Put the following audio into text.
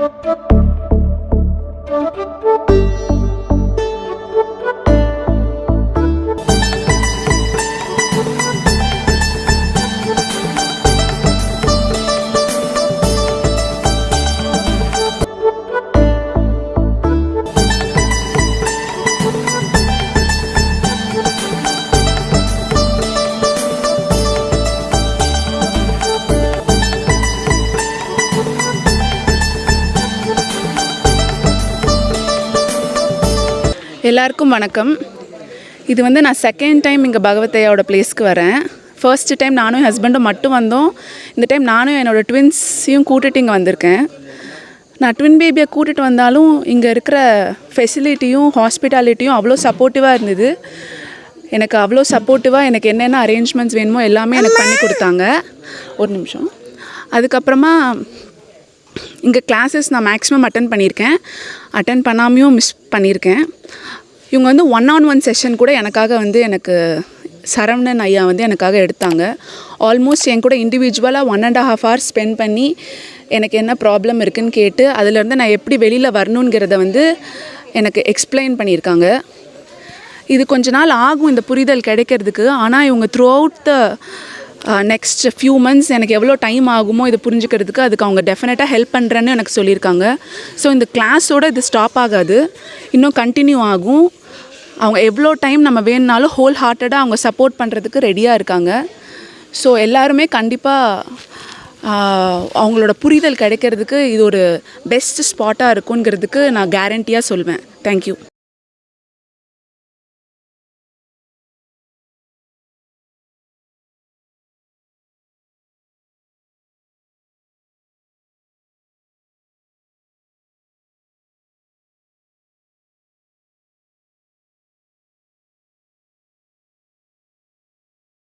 Thank you. எல்லாருக்கும் வணக்கம். இது வந்து நான் செகண்ட் டைம் இங்கே பகவத்தையோட பிளேஸ்க்கு வரேன். ஃபர்ஸ்ட் டைம் நானும் என் ஹஸ்பண்டும் மட்டும் வந்தோம். இந்த டைம் நானும் என்னோடய ட்வின்ஸையும் கூட்டிட்டு இங்கே வந்திருக்கேன். நான் ட்வின் பேபியை கூட்டிகிட்டு வந்தாலும் இங்கே இருக்கிற ஃபெசிலிட்டியும் ஹாஸ்பிட்டாலிட்டியும் அவ்வளோ சப்போர்ட்டிவாக இருந்தது. எனக்கு அவ்வளோ சப்போர்ட்டிவாக எனக்கு என்னென்ன அரேஞ்ச்மெண்ட்ஸ் வேணுமோ எல்லாமே எனக்கு பண்ணி கொடுத்தாங்க. ஒரு நிமிஷம். அதுக்கப்புறமா இங்கே கிளாஸஸ் நான் மேக்ஸிமம் அட்டன் பண்ணியிருக்கேன். அட்டன் பண்ணாமையும் மிஸ் பண்ணியிருக்கேன். இவங்க வந்து ஒன் ஆன் ஒன் செஷன் கூட எனக்காக வந்து எனக்கு சரவணன் ஐயா வந்து எனக்காக எடுத்தாங்க. ஆல்மோஸ்ட் என் கூட இண்டிவிஜுவலாக one and half hour spend பண்ணி எனக்கு என்ன ப்ராப்ளம் இருக்குன்னு கேட்டு அதுலேருந்து நான் எப்படி வெளியில் வரணுங்கிறத வந்து எனக்கு எக்ஸ்பிளைன் பண்ணியிருக்காங்க. இது கொஞ்ச நாள் ஆகும் இந்த புரிதல் கிடைக்கிறதுக்கு. ஆனால் இவங்க throughout the next few months எனக்கு எவ்வளோ டைம் ஆகுமோ இதை புரிஞ்சுக்கிறதுக்கு அதுக்கு அவங்க டெஃபினட்டாக ஹெல்ப் பண்ணுறேன்னு எனக்கு சொல்லியிருக்காங்க. ஸோ இந்த கிளாஸோடு இது ஸ்டாப் ஆகாது. இன்னும் கண்டினியூ ஆகும். அவங்க எவ்வளோ டைம் நம்ம வேணுனாலும் ஹோல் ஹார்ட்டடாக அவங்க சப்போர்ட் பண்ணுறதுக்கு ரெடியாக இருக்காங்க. ஸோ எல்லாருமே கண்டிப்பாக அவங்களோட புரிதல் கிடைக்கிறதுக்கு இது ஒரு பெஸ்ட் ஸ்பாட்டாக இருக்குங்கிறதுக்கு நான் கேரண்டியாக சொல்வேன். தேங்க்யூ